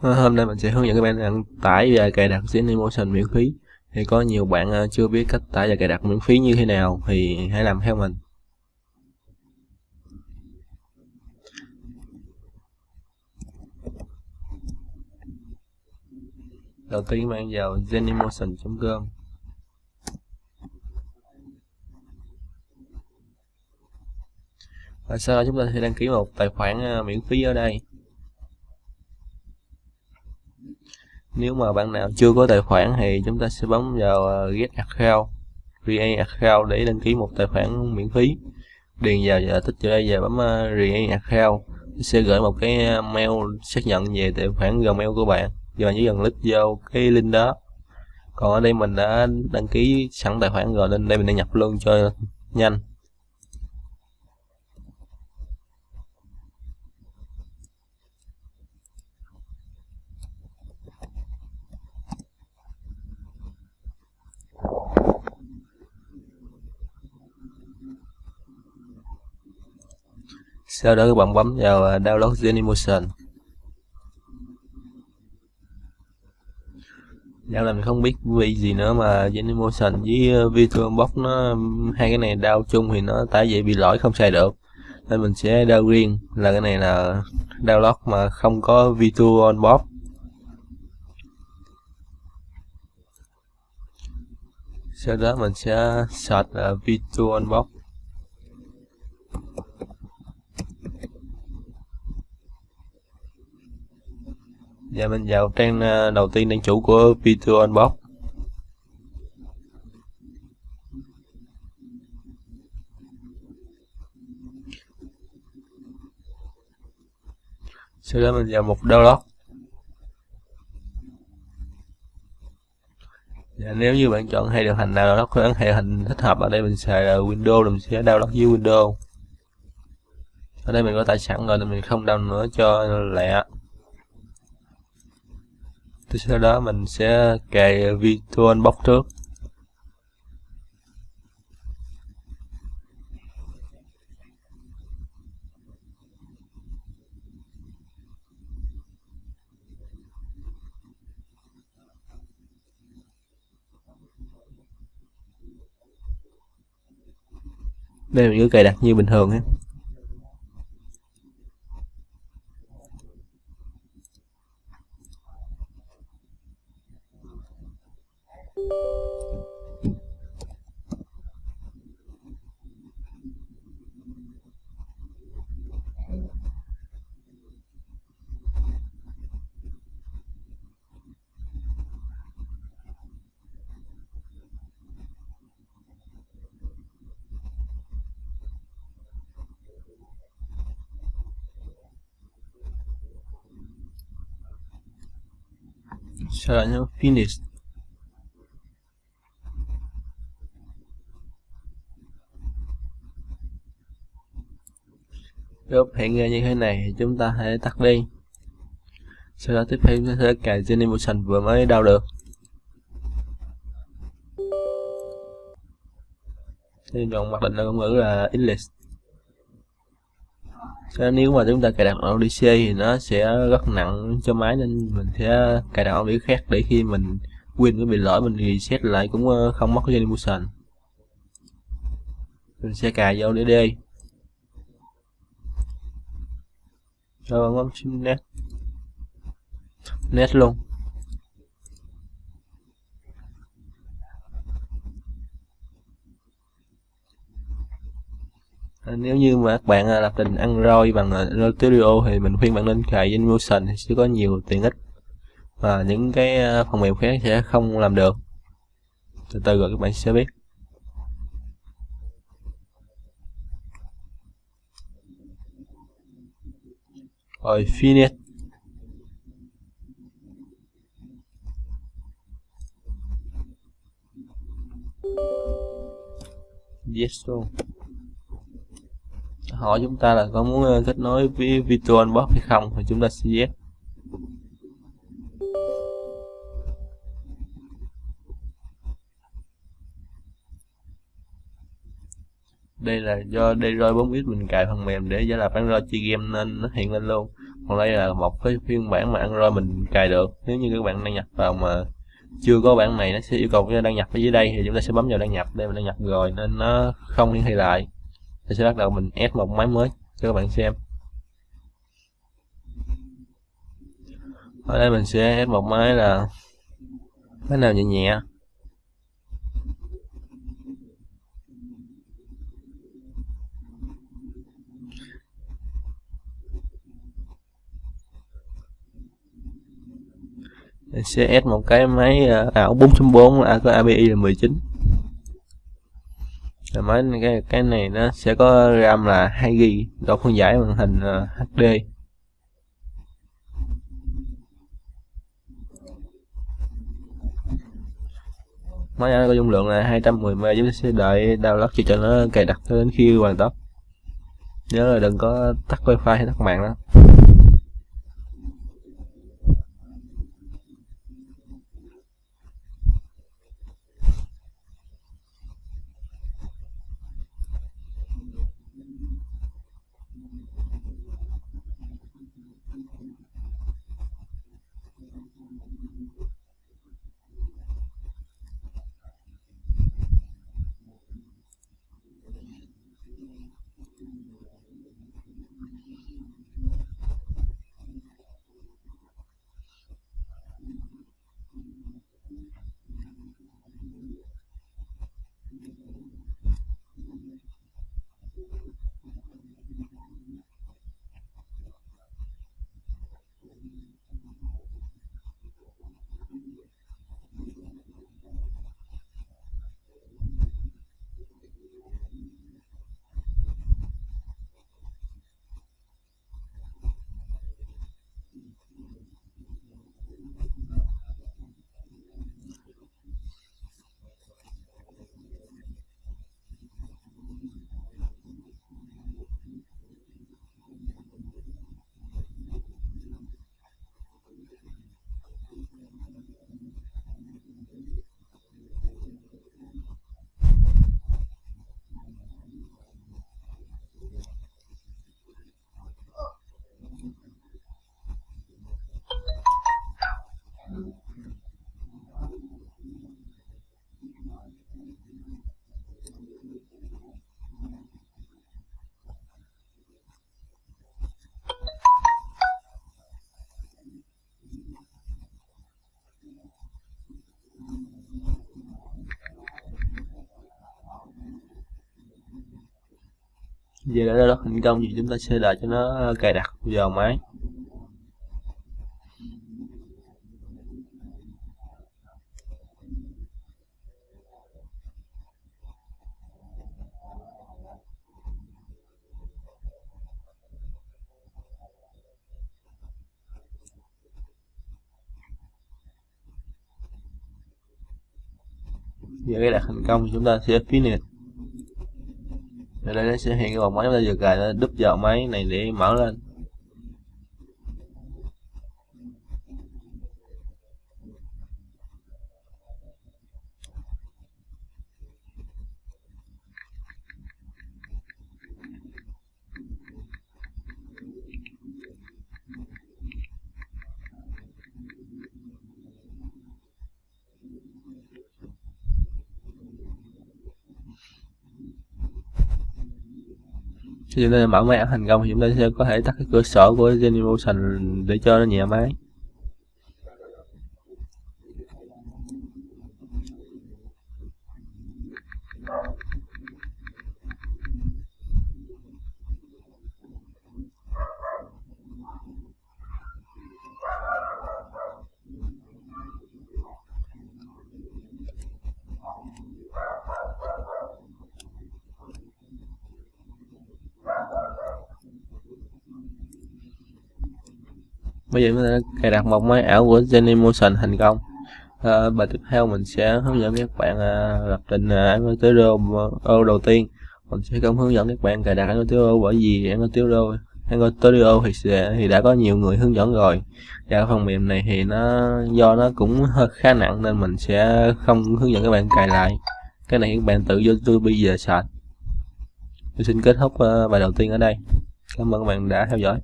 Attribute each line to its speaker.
Speaker 1: Ờ, hôm nay mình sẽ hướng dẫn các bạn đăng tải và cài đặt Genymotion miễn phí thì có nhiều bạn ờ, chưa biết cách tải và cài đặt miễn phí như thế nào, thì hãy làm theo mình đầu tiên bạn vào zenimotion. com. và sau đó chúng ta sẽ đăng ký một tài khoản ờ, miễn phí ở đây nếu mà bạn nào chưa có tài khoản thì chúng ta sẽ bấm vào ờ, get account, create account để đăng ký một tài khoản miễn phí. Điền vào giờ tích vào đây và bấm ờ, create account. Sẽ gửi một cái ờ, mail xác nhận về tài khoản gmail của bạn. Và bạn chỉ cần click vô cái link đó. Còn ở đây mình đã đăng ký sẵn tài khoản rồi nên đây mình đã nhập luôn cho nhanh. Sau đó các bạn bấm vào à, download Genymotion dạo này mình không biết vì gì nữa mà Genymotion với à, Virtual VirtualBox nó hai cái này đau chung thì nó tải dễ bị lỗi không xài được. Nên mình sẽ đau riêng là cái này là download mà không có VirtualBox sau đó mình sẽ search à, uh, VirtualBox Dạ, vâng, dạ mình vào trang ờ, đầu tiên trang chủ của Virtual Unbox. Sau đó mình vào mục download. Dạ, nếu như bạn chọn hay điều hành nào đó có hệ hình thích hợp ở đây mình xài là Windows mình sẽ download dưới Windows. Ở đây mình có tải sẵn rồi nên mình không download nữa cho lẹ thì sau đó mình sẽ cài virtual box trước. Đây mình cứ cài đặt như bình thường nhé sau đó nhấn finish group hiện ra như thế này thì chúng ta hãy tắt đi. Sau đó tiếp theo chúng ta sẽ cài Genymotion vừa mới đau được. Thì chọn mặc định là ngôn ngữ là English. Thế nếu mà chúng ta cài đặt ODC thì nó sẽ rất nặng cho máy, nên mình sẽ cài đặt ODC khác để khi mình Win có bị lỗi mình reset lại cũng ờ, không mất Genymotion mình sẽ cài vô DD Ờ, rồi bấm sim net net luôn à, nếu như mà các bạn à, lập trình Android bằng à, Android Studio thì mình khuyên bạn nên cài Motion thì sẽ có nhiều tiện ích và những cái à, phần mềm khác sẽ không làm được. Từ từ rồi các bạn sẽ biết. Rồi, finish. Yes luôn hỏi chúng ta là có muốn ờ, kết nối với VirtualBox hay không? Thì chúng ta sẽ yes. Đây là do Android 4 bit mình cài phần mềm để giả lập Android chơi game nên nó hiện lên luôn. Còn đây là một cái phiên bản mà Android mình cài được. Nếu như các bạn đăng nhập vào mà chưa có bản này, nó sẽ yêu cầu chúng ta đăng nhập ở dưới đây, thì chúng ta sẽ bấm vào đăng nhập. Đây mình đăng nhập rồi nên nó không hiển thị lại. Thì sẽ bắt đầu mình ép một máy mới cho các bạn xem. Ở đây mình sẽ ép một máy là, máy nào nhẹ nhẹ? CS một cái máy ờ, ảo 4.4 à, có API là 19 rồi máy cái cái này nó sẽ có RAM là 2 GB độ phân giải màn hình ờ, uh, HD máy này có dung lượng là 210 MB chúng ta sẽ đợi download cho, cho nó cài đặt đến khi hoàn tất. Nhớ là đừng có tắt wifi hay tắt mạng đó. Giờ đã rất thành công thì chúng ta sẽ đợi cho nó ờ, cài đặt vào máy. Giờ cái đặt thành công thì chúng ta sẽ finish ở đây nó sẽ hiện cái vòng máy, chúng ta vừa cài nó đúp vào máy này để mở lên. Khi chúng ta bảo máy thành công thì chúng ta sẽ có thể tắt cái cửa sổ của Genymotion để cho nó nhẹ máy. Bây giờ mình đã cài đặt một máy ảo của Genymotion thành công. À, bài tiếp theo mình sẽ hướng dẫn các bạn à, lập trình à, đầu tiên. Mình sẽ không hướng dẫn các bạn cài đặt Angular bởi vì Angular studio thì sẽ, thì đã có nhiều người hướng dẫn rồi. Và phần mềm này thì nó do nó cũng hơi khá nặng nên mình sẽ không hướng dẫn các bạn cài lại. Cái này các bạn tự vô YouTube giờ sạch tôi xin kết thúc bài đầu tiên ở đây. Cảm ơn các bạn đã theo dõi.